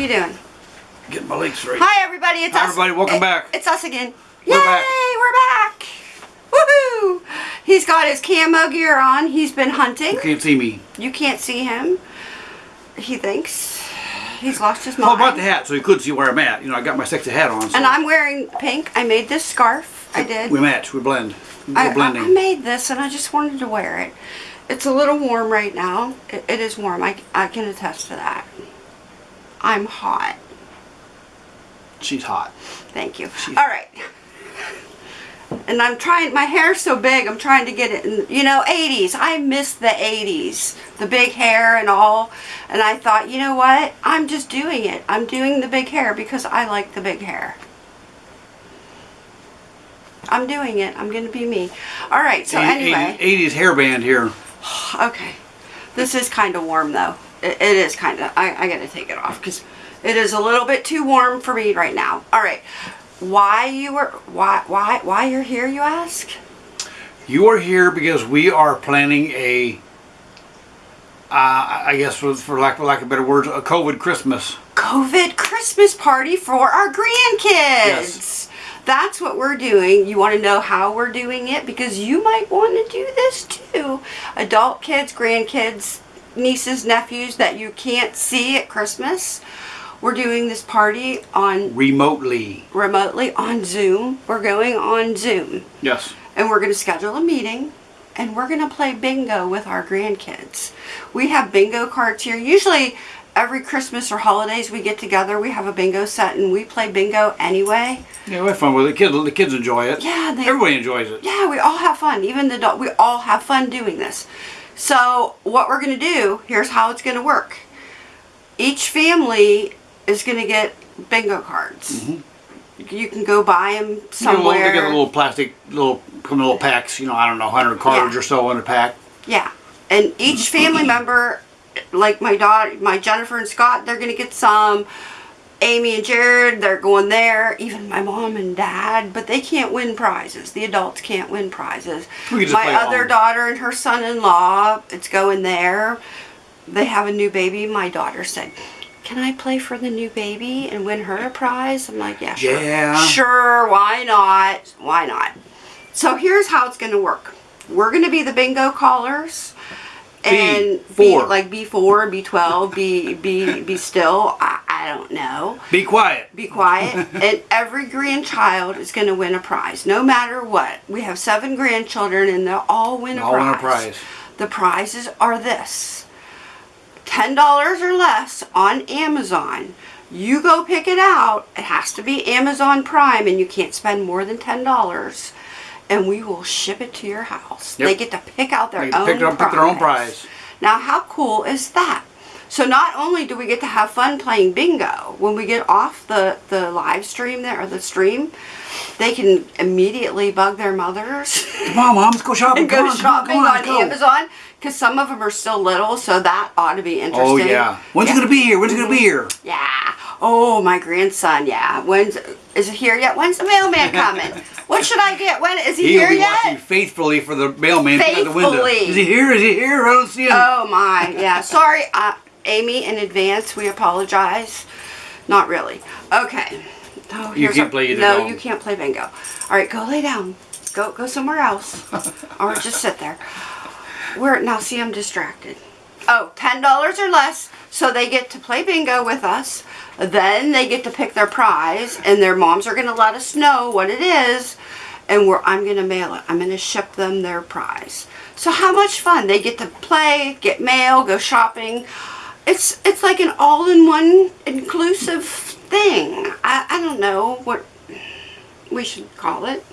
you doing? Get my legs straight. Hi, everybody. It's Hi, us. everybody. Welcome it- back. It's us again. We're Yay! back. We're back. Woohoo! He's got his camo gear on. He's been hunting. You can't see me. You can't see him. He thinks he's lost his Well, I mind. brought the hat so you could see where I'm at. You know, I got my sexy hat on. So and I'm wearing pink. I made this scarf. I did. We match. We blend. We're I, I, blending. I made this and I just wanted to wear it. It's a little warm right now. It, it is warm. I, I can attest to that. I'm hot. She's hot. Thank you. She's- All right. And I'm trying, my hair's so big, I'm trying to get it in, you know, 80s. I miss the 80s, the big hair and all. And I thought, you know what? I'm just doing it. I'm doing the big hair because I like the big hair. I'm doing it. I'm going to be me. All right, so anyway. 80s hairband here. Okay. This is kind of warm though. It, is kind of, I, I got to take it off because it is a little bit too warm for me right now. All right. Why you were, why, why, why you're here, you ask? You are here because we are planning a, uh, I guess for, for lack, for lack of better words, a COVID Christmas. COVID Christmas party for our grandkids. Yes. That's what we're doing. You want to know how we're doing it? Because you might want to do this too. Adult kids, grandkids, nieces, nephews that you can't see at Christmas. We're doing this party on Remotely. remotely on Zoom. We're going on Zoom. Yes. And we're going to schedule a meeting and we're going to play bingo with our grandkids. We have bingo cards here. Usually every Christmas or holidays we get together, we have a bingo set and we play bingo anyway. Yeah, we have fun with it. Kids, the kids enjoy it. Yeah, they- Everybody enjoys it. Yeah, we all have fun. Even the adult, we all have fun doing this. So what we're going to do, here's how it's going to work. Each family is going to get bingo cards. Mm-hmm. You can go buy them You know, somewhere. they get a little plastic, little, come in little packs, you know, I don't know, 100 cards Yeah. or so in a pack. Yeah, and each family member, like my daughter, my Jennifer and Scott, they're gonna get some. Amy and Jared, they're going there. Even my mom and dad, but they can't win prizes. The adults can't win prizes. We can just my other daughter and her son-in-law, it's going there. They have a new baby. My daughter said, "Can I play for the new baby and win her a prize?" I'm like, "Yeah, sure, Yeah. sure. Why not? Why not?" So here's how it's going to work. We're going to be the bingo callers. And B4. be like B4, B12, B, B, be still. I, I don't know. Be quiet. Be quiet. and every grandchild is going to win a prize, no matter what. We have seven grandchildren, and they'll all win a All prize. win a prize. The prizes are this: ten dollars or less on Amazon. You go pick it out. It has to be Amazon Prime, and you can't spend more than ten dollars. And we will ship it to your house. Yep. They get to pick out their own pick, it up, pick their own prize. now, how cool is that? So not only do we get to have fun playing bingo, when we get off the, the live stream there, or the stream, they can immediately bug their mothers Come on, Mom, let's go shopping. and go on, shopping on, on, go. Amazon. Because some of them are still little, so that ought to be oh, interesting. Oh, yeah. When's yeah. it going to be here? When's it going to be here? Yeah. Oh, my grandson, yeah. When's, is it here yet? When's the mailman coming? what should I get? When, is he He'll here be yet? watching faithfully for the mailman at the window. Is he here? Is he here? I don't see him. Oh my, yeah. Sorry, Amy, in advance. We apologize. Not really. Okay. Oh, You can't play either, No, you can't play bingo. All right, go lay down. Go go somewhere else, or just sit there. Where now? See, I'm distracted. Oh, ten dollars or less, so they get to play bingo with us. Then they get to pick their prize, and their moms are going to let us know what it is, and we're I'm going to mail it. I'm going to ship them their prize. So how much fun they get to play, get mail, go shopping. It's it's like an all-in-one inclusive thing. I I don't know what we should call it.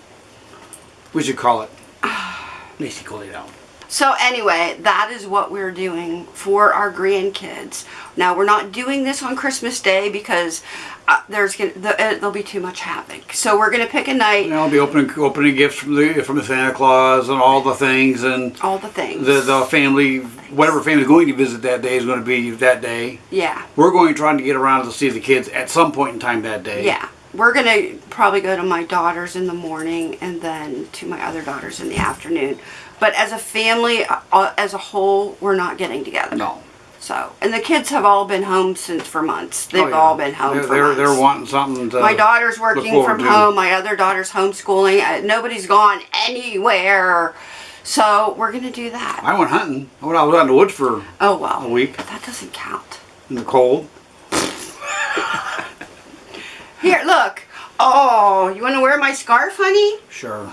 We should call it. It down. So anyway, that is what we're doing for our grandkids. Now we're not doing this on Christmas Day because uh, there's gonna the, uh, there'll be too much havoc. So we're gonna pick a night, know, I'll be opening opening gifts from the from the Santa Claus and all the things and all the things. the the family whatever family is going to visit that day is going to be that day. yeah, We're going trying to get around to see the kids at some point in time that day. yeah. We're gonna probably go to my daughter's in the morning and then to my other daughters in the afternoon. But as a family, uh, as a whole, we're not getting together. No. So, and the kids have all been home since for months. They've Oh, yeah. all been home They're, for they're, months. they're wanting something to. My daughter's working from to. home. My other daughter's homeschooling. Uh, nobody's gone anywhere. So we're gonna do that. I went hunting. I went, I was out in the woods for Oh well. a week That doesn't count. in the cold. Here, look. Oh, you want to wear my scarf, honey? Sure.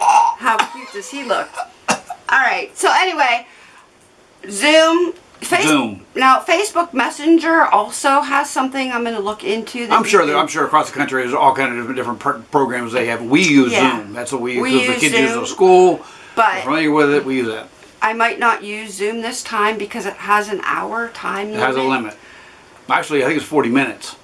How cute does he look? All right. So anyway, Zoom. Face- Zoom. Now, Facebook Messenger also has something I'm going to look into. that I'm sure that I'm sure across the country there's all kind of different, programs they have. We use Yeah. Zoom. That's what we use. We Those the use kids use Zoom, at school. but- We're familiar with it. We use that. I might not use Zoom this time because it has an hour time It limit. has a limit. Actually, I think it's 40 minutes.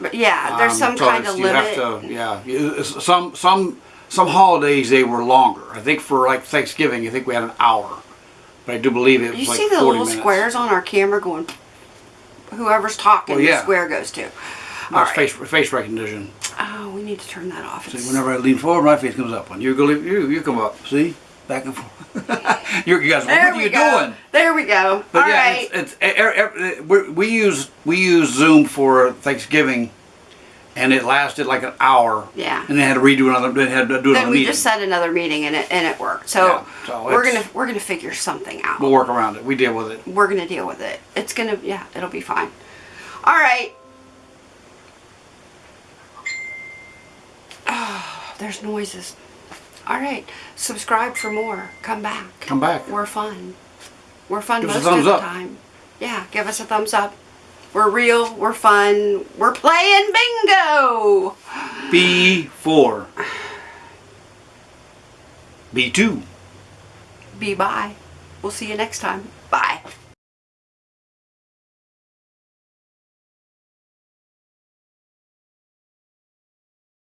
But yeah, there's Um, some so kind of you limit. have to, yeah. Some some some holidays they were longer. I think for like Thanksgiving, I think we had an hour. But I do believe it was you like see the 40 little minutes. squares on our camera going. Whoever's talking, Well, yeah. the square goes to. All right. face face recognition. Oh, we need to turn that off. See, whenever I lean forward, my face comes up. When you go, you you come up. See, back and forth. you guys, There what are you go. doing? There we go. But All yeah, right. it's, it's we we use we use Zoom for Thanksgiving, and it lasted like an hour. Yeah. And they had to redo another. They had to do then another we meeting. just set another meeting and it and it worked. So, Yeah, so we're gonna we're gonna figure something out. we'll work around it. We deal with it. we're gonna deal with it. It's gonna yeah, it'll be fine. All right. Oh, there's noises. All right. Subscribe for more. Come back. Come back. We're fun. We're fun Give us a most thumbs of the up. time. Yeah, give us a thumbs up. We're real. We're fun. We're playing bingo. B four. B two. Be bye. We'll see you next time.